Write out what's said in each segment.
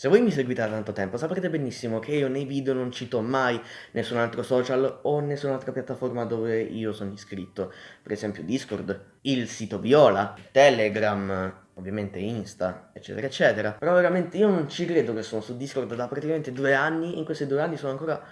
Se voi mi seguite da tanto tempo saprete benissimo che io nei video non cito mai nessun altro social o nessun'altra piattaforma dove io sono iscritto, per esempio Discord, il sito Viola, Telegram, ovviamente Insta, eccetera eccetera. Però veramente io non ci credo che sono su Discord da praticamente due anni, in questi due anni sono ancora,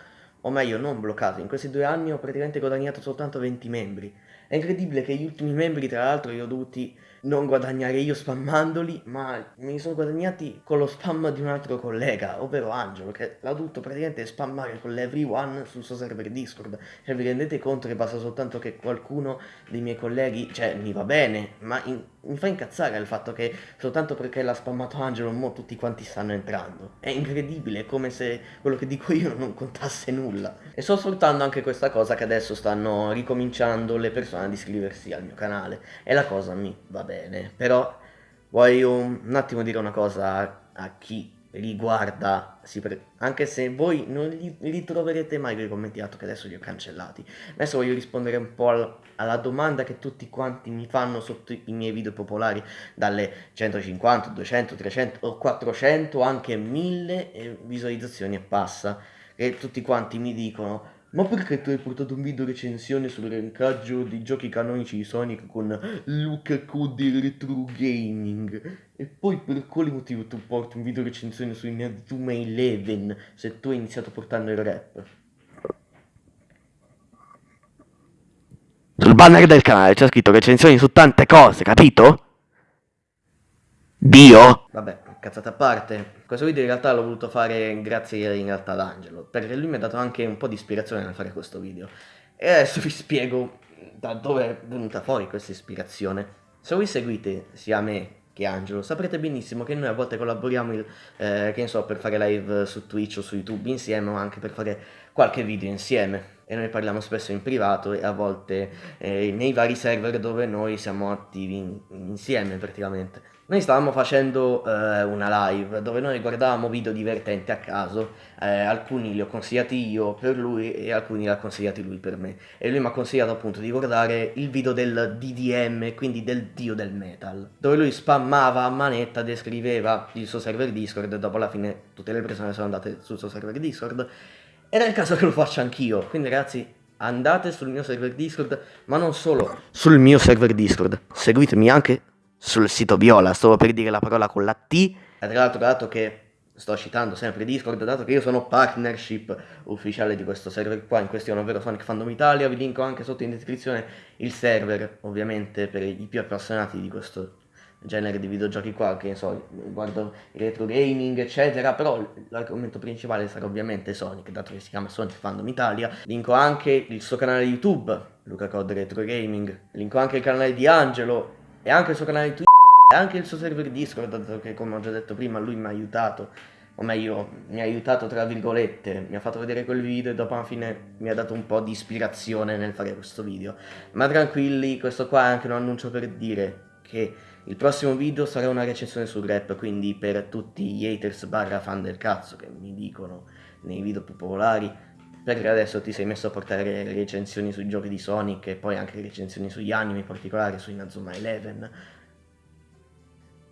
o meglio non bloccato, in questi due anni ho praticamente guadagnato soltanto 20 membri. È incredibile che gli ultimi membri tra l'altro li ho dovuti non guadagnare io spammandoli, ma me li sono guadagnati con lo spam di un altro collega, ovvero Angelo, che l'ha dovuto praticamente spammare con l'Everyone sul suo server Discord. Cioè vi rendete conto che basta soltanto che qualcuno dei miei colleghi, cioè mi va bene, ma in, mi fa incazzare il fatto che soltanto perché l'ha spammato Angelo, mo tutti quanti stanno entrando. È incredibile, è come se quello che dico io non contasse nulla. E sto sfruttando anche questa cosa che adesso stanno ricominciando le persone ad iscriversi al mio canale. E la cosa mi va bene, però voglio un attimo dire una cosa a chi riguarda, anche se voi non li, li troverete mai quei commenti che adesso li ho cancellati. Adesso voglio rispondere un po' al, alla domanda che tutti quanti mi fanno sotto i miei video popolari, dalle 150, 200, 300 o 400, anche 1000 visualizzazioni e passa, e tutti quanti mi dicono ma perché tu hai portato un video recensione sul rankaggio dei giochi canonici di Sonic con Luca Code Retro Gaming? E poi per quale motivo tu porti un video recensione su Inazuma Eleven se tu hai iniziato portando il rap? Sul banner del canale c'è scritto recensioni su tante cose, capito? Dio? Vabbè, cazzata a parte, questo video in realtà l'ho voluto fare grazie in realtà ad Angelo, perché lui mi ha dato anche un po' di ispirazione nel fare questo video. E adesso vi spiego da dove è venuta fuori questa ispirazione. Se voi seguite sia me che Angelo, saprete benissimo che noi a volte collaboriamo, il, eh, che ne so, per fare live su Twitch o su YouTube insieme, o anche per fare qualche video insieme. E noi parliamo spesso in privato e a volte eh, nei vari server dove noi siamo attivi in, insieme praticamente. Noi stavamo facendo eh, una live dove noi guardavamo video divertenti a caso, eh, alcuni li ho consigliati io per lui e alcuni li ha consigliati lui per me. E lui mi ha consigliato appunto di guardare il video del DDM, quindi del dio del metal, dove lui spammava a manetta, descriveva il suo server Discord e dopo alla fine tutte le persone sono andate sul suo server Discord. Ed è il caso che lo faccia anch'io, quindi ragazzi andate sul mio server Discord, ma non solo. Sul mio server Discord, seguitemi anche sul sito Viola, stavo per dire la parola con la T. E tra l'altro dato che sto citando sempre Discord, dato che io sono partnership ufficiale di questo server qua, in questione ovvero Sonic Fandom Italia, vi linko anche sotto in descrizione il server, ovviamente per i più appassionati di questo genere di videogiochi qua, che so, guardo il retro gaming, eccetera, però l'argomento principale sarà ovviamente Sonic, dato che si chiama Sonic Fandom Italia. Linko anche il suo canale YouTube, Luca Code Retro Gaming, linko anche il canale di Angelo, e anche il suo canale Twitch e anche il suo server Discord, dato che come ho già detto prima lui mi ha aiutato, o meglio mi ha aiutato tra virgolette, mi ha fatto vedere quel video e dopo alla fine mi ha dato un po' di ispirazione nel fare questo video. Ma tranquilli, questo qua è anche un annuncio per dire che il prossimo video sarà una recensione sul rap, quindi per tutti gli haters barra fan del cazzo che mi dicono nei video più popolari, perché adesso ti sei messo a portare recensioni sui giochi di Sonic e poi anche recensioni sugli anime, in particolare su Inazuma Eleven.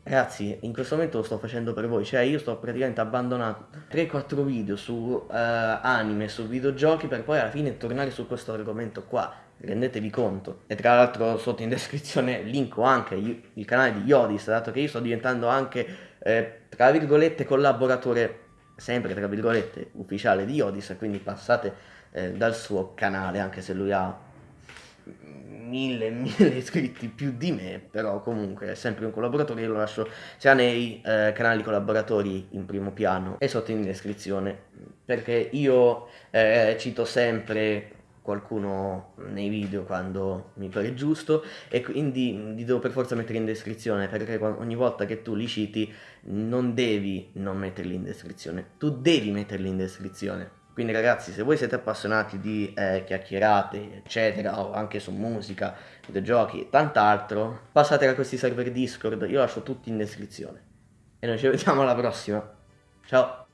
Ragazzi, in questo momento lo sto facendo per voi, cioè io sto praticamente abbandonando 3-4 video su uh, anime, su videogiochi per poi alla fine tornare su questo argomento qua, rendetevi conto. E tra l'altro sotto in descrizione linko anche il canale di Yodis, dato che io sto diventando anche, eh, tra virgolette, collaboratore sempre tra virgolette ufficiale di Odis quindi passate eh, dal suo canale anche se lui ha mille mille iscritti più di me però comunque è sempre un collaboratore io lo lascio sia nei eh, canali collaboratori in primo piano e sotto in descrizione perché io eh, cito sempre qualcuno nei video quando mi pare giusto e quindi li devo per forza mettere in descrizione perché ogni volta che tu li citi non devi non metterli in descrizione, tu devi metterli in descrizione. Quindi ragazzi se voi siete appassionati di eh, chiacchierate eccetera o anche su musica, videogiochi e tant'altro passate da questi server Discord, io lascio tutti in descrizione. E noi ci vediamo alla prossima. Ciao!